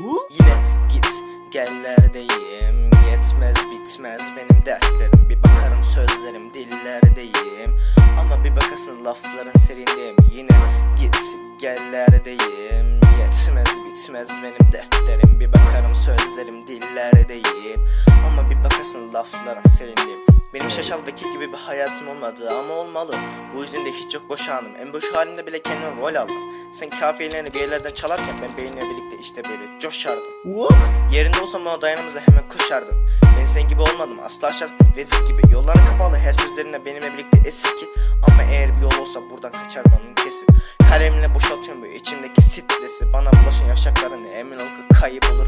Yine git gellerdeyim. Yetmez bitmez. Benim dertlerim Bir bakarım sözlerim dillerdeyim. Ama bir bakasın lafların serindeyim Yine git gellerdeyim. Yetmez bitmez. Benim dertlerim Bir bakarım sözlerim dillerdeyim. Ama bir bakasın lafların serindeyim benim şaşal vekil gibi bir hayatım olmadı ama olmalı. Bu yüzden de hiç yok boş anım En boş halimde bile kendime rol aldım. Sen kafiyelerini bir yerlerden çalarken ben beyinle birlikte işte böyle coşardım. Yerinde olsam ona dayanımıza hemen koşardım. Ben sen gibi olmadım. Asla şart bir vezir gibi. Yolların kapalı. Her sözlerine benimle birlikte eski. Ama eğer bir yol olsa buradan kaçardım kesin. Kalemle boşaltıyorum bu içimdeki stresi. Bana bulaşan yavşakların emin ol ki kayıp olur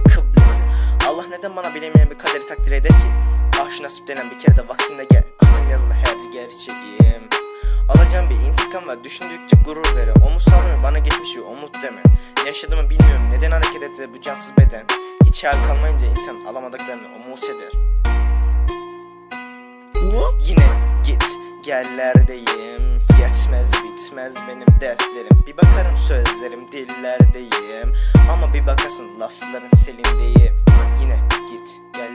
neden bana bilemeyen bir kaderi takdir eder ki? Ah şu nasip denen bir kere de vaktinde gel. Ahtım yazılı her gerçeğim. Alacağım bir intikam var. Düşündükçe gurur verir Omuz salmıyor bana geçmişi umut deme. Yaşadığımı bilmiyorum. Neden hareket etti bu cansız beden? Hiç hayal kalmayınca insan alamadıklarını umut eder. Yine git gellerdeyim Yetmez bitmez benim dertlerim Bir bakarım sözlerim dillerdeyim. Ama bir bakasın lafların selindeyim. Yine git gellerdeyim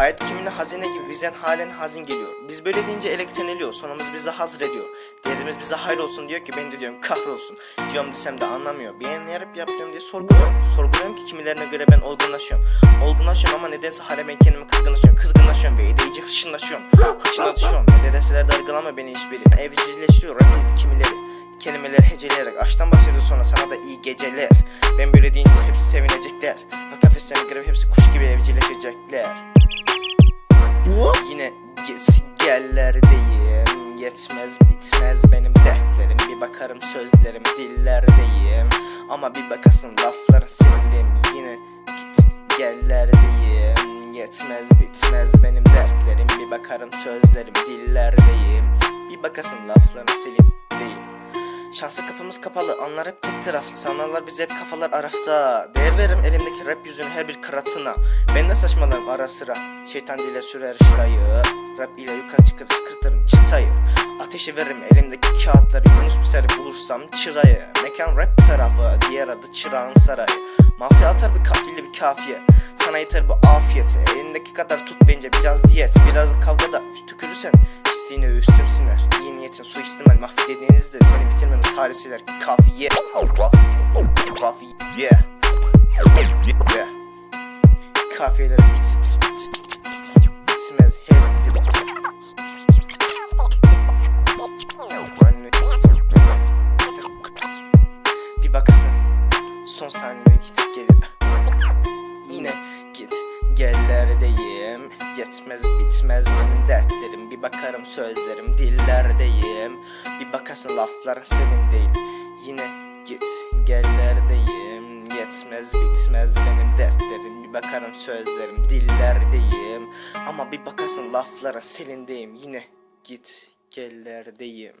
Hayat kimine hazine gibi bizden halen hazin geliyor. Biz böyle deyince elektroniyor sonumuz bizi hazır ediyor Değerimiz bize hayır olsun diyor ki ben de diyorum kahrolsun. Diyorum desem de anlamıyor. Yarıp yapıyorum diye sorguluyorum. Sorguluyorum ki kimilerine göre ben olgunlaşıyorum. Olgunlaşıyorum ama nedense hala ben kendimi kızgınlaşıyorum. Kızgınlaşıyorum ve iyice hışınlaşıyorum. Hışınlaşıyorum ne de deseler de beni hiçbiri Evcilleştiriyor rapim kimileri. Kelimeleri heceleyerek Aşktan bahsediyor sonra sana da iyi geceler. Ben böyle deyince hepsi sevinecekler. Kafeslerine girip hepsi kuş gibi evcilleşecekler Yetmez bitmez benim dertlerim. Bir bakarım sözlerim dillerdeyim. Ama bir bakasın lafların senindim Yine git gellerdeyim Yetmez bitmez benim dertlerim. Bir bakarım sözlerim dillerdeyim. Bir bakasın lafların senindim Şansa kapımız kapalı anlar hep tek taraflı Sanarlar bize hep kafalar arafta. Değer veririm elimdeki rap yüzünü her bir kıratına. Ben de saçmalarım ara sıra. Şeytan dile sürer şurayı. Rap ile Ateşi veririm. Elimdeki kağıtları Yunus Pisar'ı bulursam çırayı. Mekan rap tarafı diğer adı çırağın sarayı. Mafya atar bir kafirli bir kafiye. Sana yeter bu afiyet. Elindeki kadar tut bence biraz diyet. Biraz kavgada tükürürsen pisliğine üstüm siner. İyi niyetin suistimal mahvedediğinizde Seni bitirmemiz halisiler kafiye. Kafiye. Kafiyeler bit son saniye gidip gelir Yine git gellerdeyim. Yetmez bitmez benim dertlerim. Bir bakarım sözlerim dillerdeyim. Bir bakasın lafların senin değil. Yine git gellerdeyim. Yetmez bitmez benim dertlerim. Bir bakarım sözlerim dillerdeyim. Ama bir bakasın lafların selindeyim Yine git gellerdeyim